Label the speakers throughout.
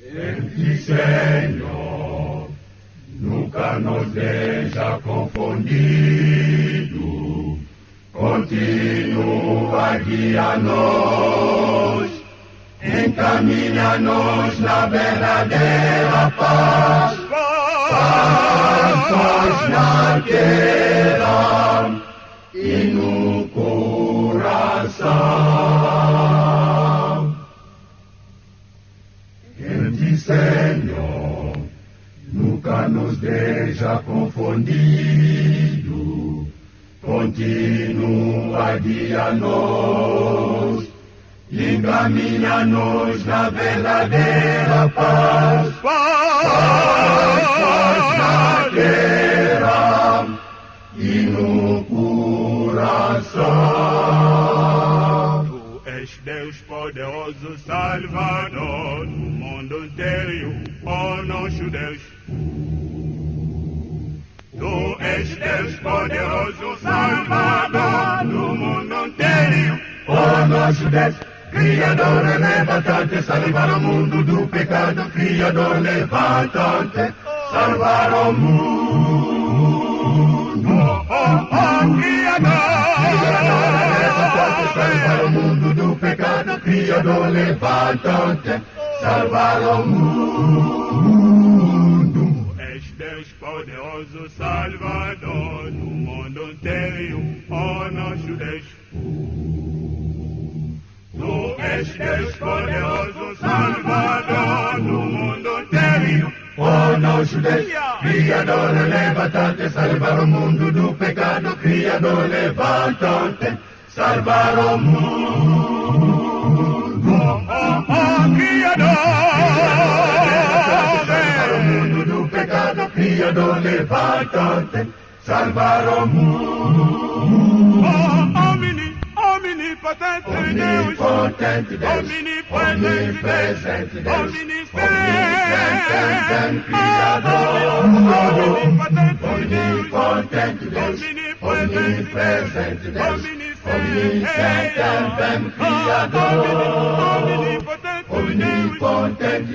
Speaker 1: En ti, Señor, nunca nos deja confundido. Continua guia-nos, encaminha-nos na verdadeira. Paz, paz na terra e no coração. Nos deixa confundido. Continua guia-nos, encaminha-nos na verdadeira paz. Paz, paz na terra e no coração.
Speaker 2: Tu és Deus poderoso, Salvador do mundo inteiro, ó nosso Deus. És Deus poderoso, Salvador do mundo inteiro.
Speaker 1: Ó nosso Deus, Criador, levanta-te, salvar o mundo do pecado. Criador, levanta-te, salvar o mundo.
Speaker 2: Oh, oh, oh,
Speaker 1: Criador, levanta-te,
Speaker 2: Criador.
Speaker 1: salvar o mundo do pecado. Criador, levanta-te, salvar o mundo.
Speaker 2: Salvador do mundo inteiro, ó nosso Deus. Tu és Deus poderoso, Salvador do mundo inteiro.
Speaker 1: Oh nosso Deus, Criador, levanta-te, salvar o mundo do pecado. Criador, levanta-te, salvar o mundo.
Speaker 2: Criador,
Speaker 1: levanta-te, salvar o mundo.
Speaker 2: Oh, omni, omnipotente.
Speaker 1: Omnipotente Deus,
Speaker 2: Omnipresente
Speaker 1: omnipresente
Speaker 2: Omnipresente
Speaker 1: omnipresente Criador. Omnipotente Deus, omnipresente Deus, omnisciente Criador. Omnipotente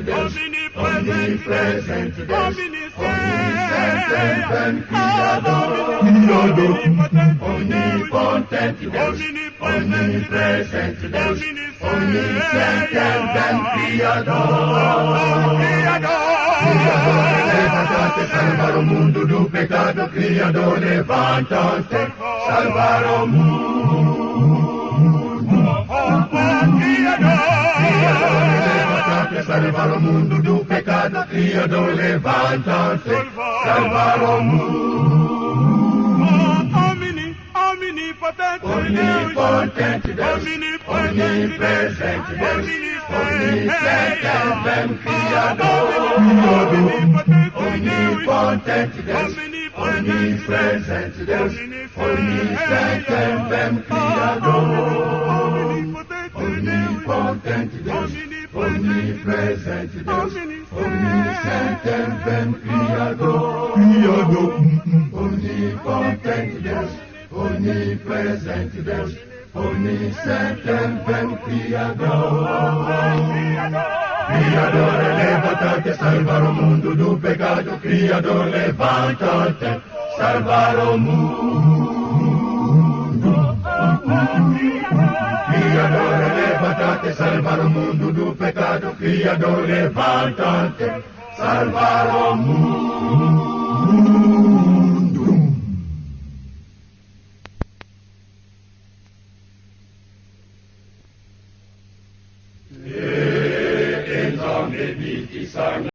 Speaker 1: Deus, omnipresente Deus, omnisciente Criador. Omnipotente Deus, omnipresente Deus, omnisciente Criador. Criador, levanta-te, salvar o mundo do pecado. Criador, levanta-te, salvar o mundo. Salvar o mundo do pecado. Criador, levanta-te, salvar o mundo. Omnipotente Deus, omnipresente Deus, omnisciente Criador. Omnipotente Deus, omnipresente Deus, omnisciente Criador. Omnipotente Deus, omnipresente Deus, omnisciente Criador. Criador. Omnipotente Deus, omnipresente Deus, omnisciente Criador. Criador, levanta-te, salvar o mundo do pecado. Criador, levanta-te, salvar o mundo. Criador, levanta-te, salvar o mundo do pecado. Criador, levanta-te, salvar o mundo. E então que sang